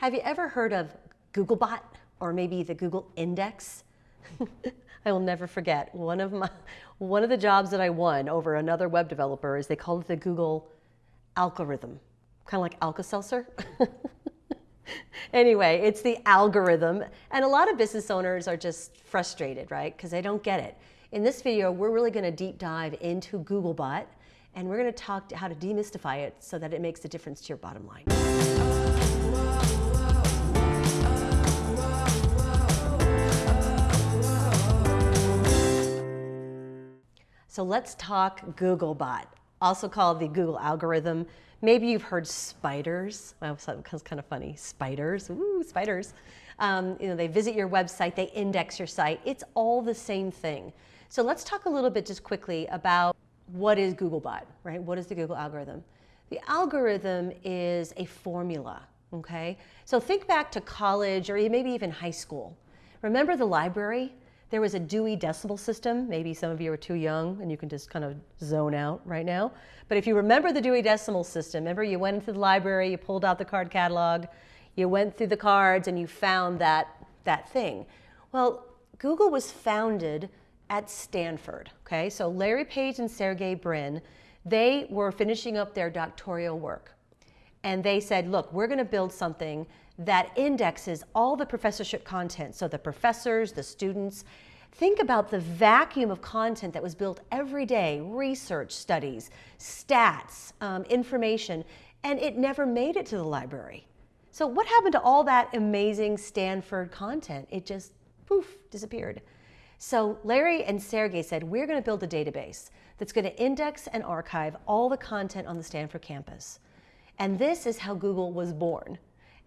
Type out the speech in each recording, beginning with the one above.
Have you ever heard of Googlebot or maybe the Google Index? I will never forget one of my one of the jobs that I won over another web developer is they called it the Google algorithm, kind of like Alka-Seltzer. anyway, it's the algorithm, and a lot of business owners are just frustrated, right? Because they don't get it. In this video, we're really going to deep dive into Googlebot, and we're going to talk how to demystify it so that it makes a difference to your bottom line. So let's talk Googlebot, also called the Google algorithm. Maybe you've heard spiders. Well, that's kind of funny. Spiders, ooh, spiders. Um, you know, they visit your website, they index your site. It's all the same thing. So let's talk a little bit just quickly about what is Googlebot, right? What is the Google algorithm? The algorithm is a formula, okay? So think back to college or maybe even high school. Remember the library? There was a Dewey Decimal System. Maybe some of you are too young and you can just kind of zone out right now. But if you remember the Dewey Decimal System, remember you went into the library, you pulled out the card catalog, you went through the cards and you found that, that thing. Well, Google was founded at Stanford, okay? So Larry Page and Sergey Brin, they were finishing up their doctoral work. And they said, look, we're gonna build something that indexes all the professorship content. So the professors, the students, think about the vacuum of content that was built every day, research studies, stats, um, information, and it never made it to the library. So what happened to all that amazing Stanford content? It just poof, disappeared. So Larry and Sergey said, we're gonna build a database that's gonna index and archive all the content on the Stanford campus. And this is how Google was born.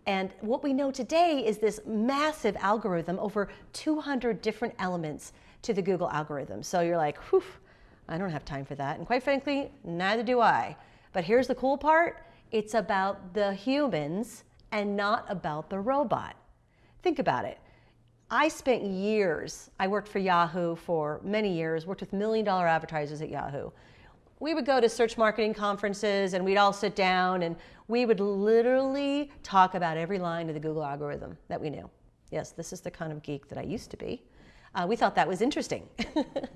And what we know today is this massive algorithm, over 200 different elements to the Google algorithm. So you're like, whew, I don't have time for that. And quite frankly, neither do I. But here's the cool part. It's about the humans and not about the robot. Think about it. I spent years, I worked for Yahoo for many years, worked with million dollar advertisers at Yahoo we would go to search marketing conferences and we'd all sit down and we would literally talk about every line of the Google algorithm that we knew. Yes, this is the kind of geek that I used to be. Uh, we thought that was interesting.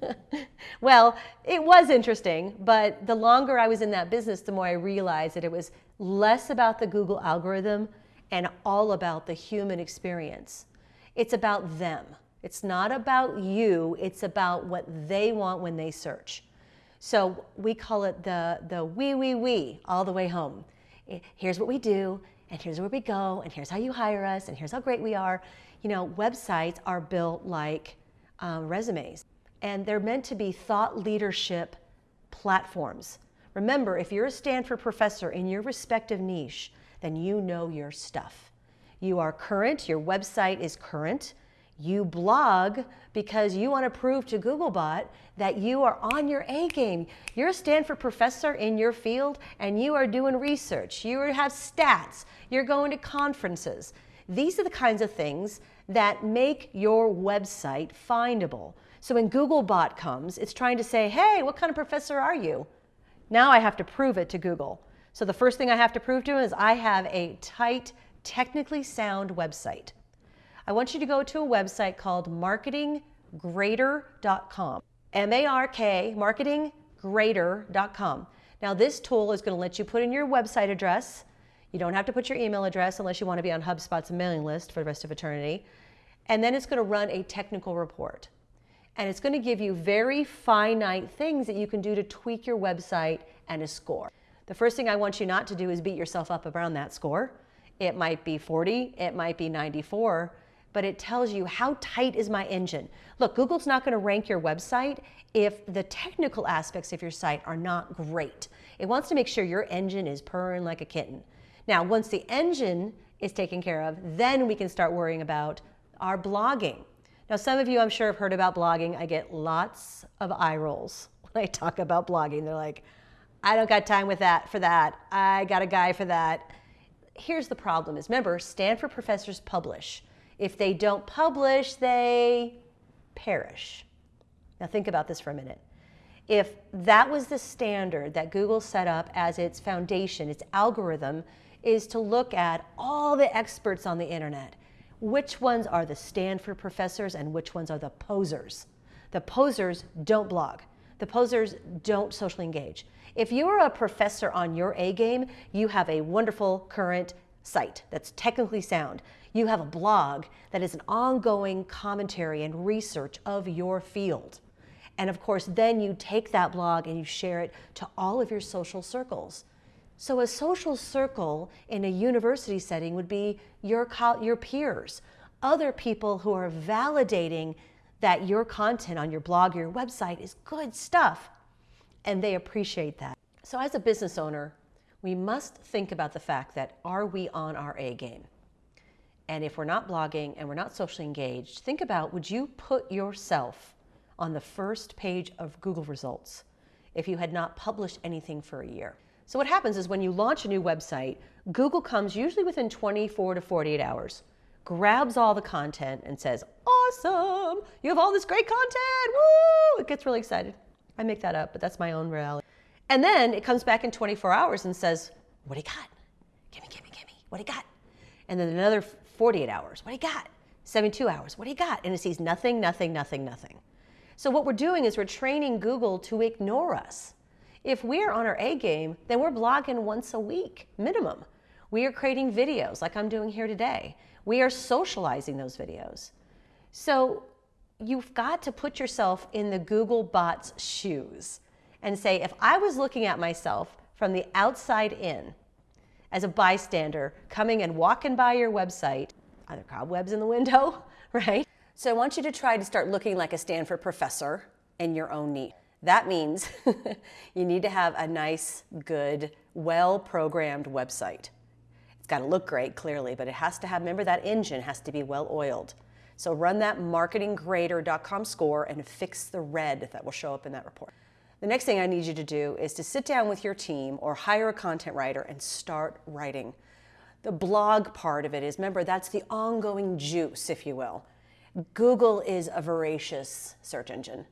well, it was interesting, but the longer I was in that business, the more I realized that it was less about the Google algorithm and all about the human experience. It's about them. It's not about you, it's about what they want when they search. So we call it the, the we, we, we all the way home. Here's what we do, and here's where we go, and here's how you hire us, and here's how great we are. You know, websites are built like um, resumes, and they're meant to be thought leadership platforms. Remember, if you're a Stanford professor in your respective niche, then you know your stuff. You are current, your website is current, you blog because you want to prove to Googlebot that you are on your A game. You're a Stanford professor in your field and you are doing research. You have stats. You're going to conferences. These are the kinds of things that make your website findable. So when Googlebot comes, it's trying to say, hey, what kind of professor are you? Now I have to prove it to Google. So the first thing I have to prove to him is I have a tight, technically sound website. I want you to go to a website called marketinggrader.com. M-A-R-K, marketinggrader.com. Now this tool is going to let you put in your website address. You don't have to put your email address unless you want to be on HubSpot's mailing list for the rest of eternity. And then it's going to run a technical report. And it's going to give you very finite things that you can do to tweak your website and a score. The first thing I want you not to do is beat yourself up around that score. It might be 40, it might be 94, but it tells you how tight is my engine. Look, Google's not going to rank your website if the technical aspects of your site are not great. It wants to make sure your engine is purring like a kitten. Now, once the engine is taken care of, then we can start worrying about our blogging. Now, some of you, I'm sure, have heard about blogging. I get lots of eye rolls when I talk about blogging. They're like, I don't got time with that for that. I got a guy for that. Here's the problem is, remember, Stanford professors publish. If they don't publish, they perish. Now think about this for a minute. If that was the standard that Google set up as its foundation, its algorithm, is to look at all the experts on the internet. Which ones are the Stanford professors and which ones are the posers? The posers don't blog. The posers don't socially engage. If you're a professor on your A game, you have a wonderful current site that's technically sound. You have a blog that is an ongoing commentary and research of your field. And of course, then you take that blog and you share it to all of your social circles. So a social circle in a university setting would be your, your peers, other people who are validating that your content on your blog or your website is good stuff. And they appreciate that. So as a business owner, we must think about the fact that are we on our A game? And if we're not blogging and we're not socially engaged, think about would you put yourself on the first page of Google results if you had not published anything for a year? So what happens is when you launch a new website, Google comes usually within 24 to 48 hours, grabs all the content and says, awesome, you have all this great content, woo! It gets really excited. I make that up, but that's my own reality. And then it comes back in 24 hours and says, what do you got? Gimme, gimme, gimme, what do you got? And then another 48 hours, what do you got? 72 hours, what do you got? And it sees nothing, nothing, nothing, nothing. So what we're doing is we're training Google to ignore us. If we're on our A game, then we're blogging once a week, minimum. We are creating videos like I'm doing here today. We are socializing those videos. So you've got to put yourself in the Google bot's shoes and say, if I was looking at myself from the outside in, as a bystander coming and walking by your website, either cobwebs in the window, right? So I want you to try to start looking like a Stanford professor in your own niche. That means you need to have a nice, good, well-programmed website. It's got to look great, clearly, but it has to have, remember that engine has to be well-oiled. So run that marketinggrader.com score and fix the red that will show up in that report. The next thing I need you to do is to sit down with your team or hire a content writer and start writing. The blog part of it is, remember, that's the ongoing juice, if you will. Google is a voracious search engine.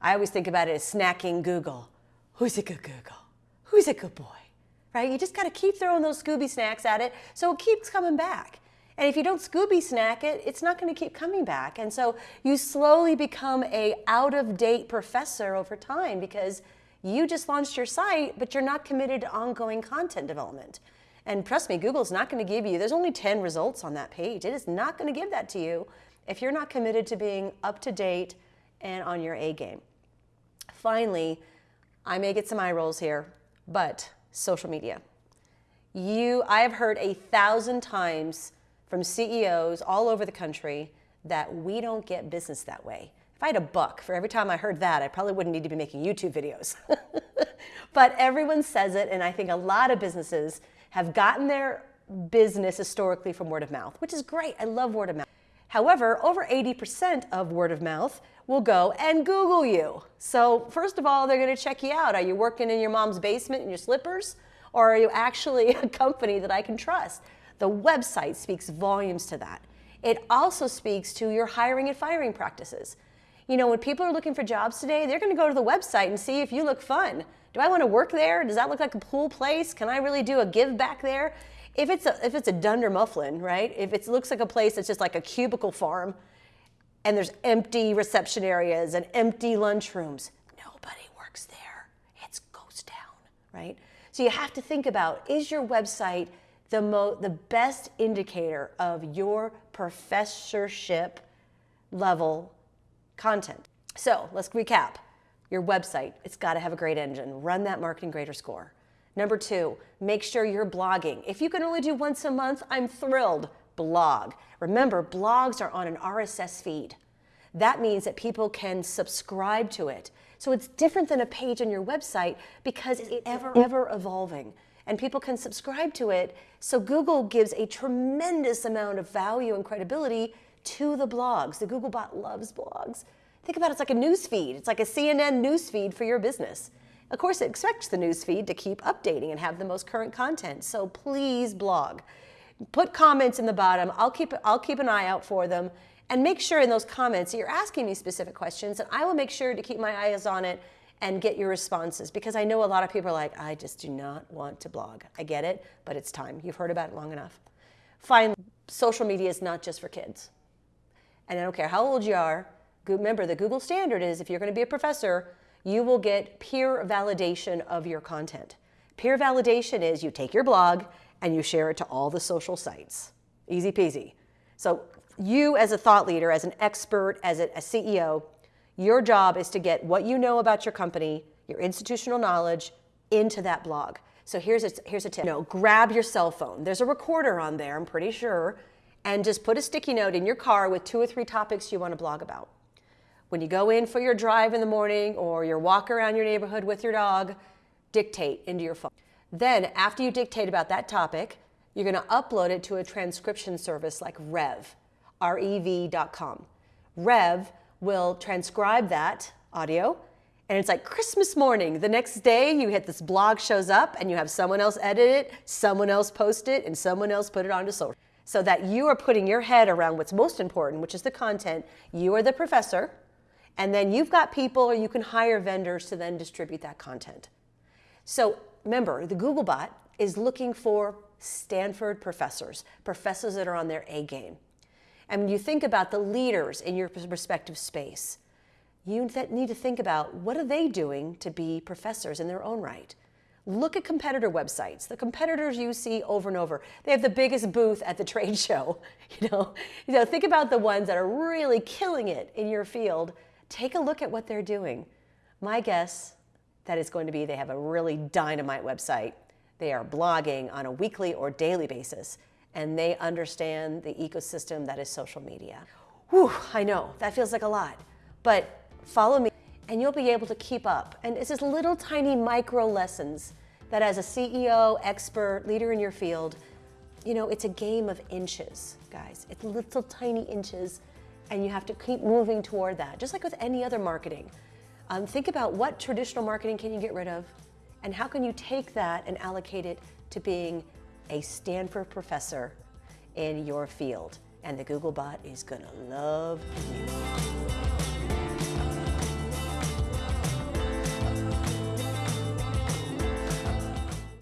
I always think about it as snacking Google. Who's a good Google? Who's a good boy? Right? You just got to keep throwing those Scooby snacks at it so it keeps coming back. And if you don't Scooby snack it, it's not going to keep coming back. And so you slowly become a out of date professor over time because you just launched your site, but you're not committed to ongoing content development. And trust me, Google's not going to give you, there's only 10 results on that page. It is not going to give that to you if you're not committed to being up to date and on your A game. Finally, I may get some eye rolls here, but social media. You, I have heard a thousand times from CEOs all over the country that we don't get business that way. If I had a buck for every time I heard that, I probably wouldn't need to be making YouTube videos. but everyone says it, and I think a lot of businesses have gotten their business historically from word of mouth, which is great. I love word of mouth. However, over 80% of word of mouth will go and Google you. So first of all, they're going to check you out. Are you working in your mom's basement in your slippers? Or are you actually a company that I can trust? The website speaks volumes to that. It also speaks to your hiring and firing practices. You know, when people are looking for jobs today, they're going to go to the website and see if you look fun. Do I want to work there? Does that look like a cool place? Can I really do a give back there? If it's a, if it's a Dunder Mifflin, right? If it looks like a place that's just like a cubicle farm and there's empty reception areas and empty lunchrooms, nobody works there. It's ghost town, right? So you have to think about, is your website the, mo the best indicator of your professorship level content? So let's recap. Your website, it's got to have a great engine. Run that marketing grader score. Number two, make sure you're blogging. If you can only do once a month, I'm thrilled. Blog. Remember, blogs are on an RSS feed. That means that people can subscribe to it. So it's different than a page on your website because it's ever, ever evolving. And people can subscribe to it. So Google gives a tremendous amount of value and credibility to the blogs. The Googlebot loves blogs. Think about it, it's like a news feed. It's like a CNN news feed for your business. Of course, it expects the newsfeed to keep updating and have the most current content. So please blog. Put comments in the bottom. I'll keep, I'll keep an eye out for them. And make sure in those comments that you're asking me specific questions, and I will make sure to keep my eyes on it and get your responses because I know a lot of people are like, I just do not want to blog. I get it, but it's time. You've heard about it long enough. Finally, social media is not just for kids. And I don't care how old you are, remember the Google standard is if you're going to be a professor, you will get peer validation of your content. Peer validation is you take your blog and you share it to all the social sites. Easy peasy. So you as a thought leader, as an expert, as a, a CEO, your job is to get what you know about your company, your institutional knowledge, into that blog. So here's a, here's a tip. You know, grab your cell phone. There's a recorder on there, I'm pretty sure, and just put a sticky note in your car with two or three topics you want to blog about. When you go in for your drive in the morning or your walk around your neighborhood with your dog, dictate into your phone. Then, after you dictate about that topic, you're going to upload it to a transcription service like Rev, R-E-V.com. Rev will transcribe that audio and it's like Christmas morning. The next day, you hit this blog shows up and you have someone else edit it, someone else post it, and someone else put it onto social. So that you are putting your head around what's most important, which is the content. You are the professor, and then you've got people or you can hire vendors to then distribute that content. So remember, the Googlebot is looking for Stanford professors, professors that are on their A game. And when you think about the leaders in your respective space, you need to think about what are they doing to be professors in their own right. Look at competitor websites. The competitors you see over and over. They have the biggest booth at the trade show. You know, you know, think about the ones that are really killing it in your field. Take a look at what they're doing. My guess that is going to be they have a really dynamite website. They are blogging on a weekly or daily basis and they understand the ecosystem that is social media. Whew, I know, that feels like a lot, but follow me and you'll be able to keep up. And it's just little tiny micro lessons that as a CEO, expert, leader in your field, you know, it's a game of inches, guys. It's little tiny inches and you have to keep moving toward that, just like with any other marketing. Um, think about what traditional marketing can you get rid of and how can you take that and allocate it to being a Stanford professor in your field. And the Googlebot is gonna love you.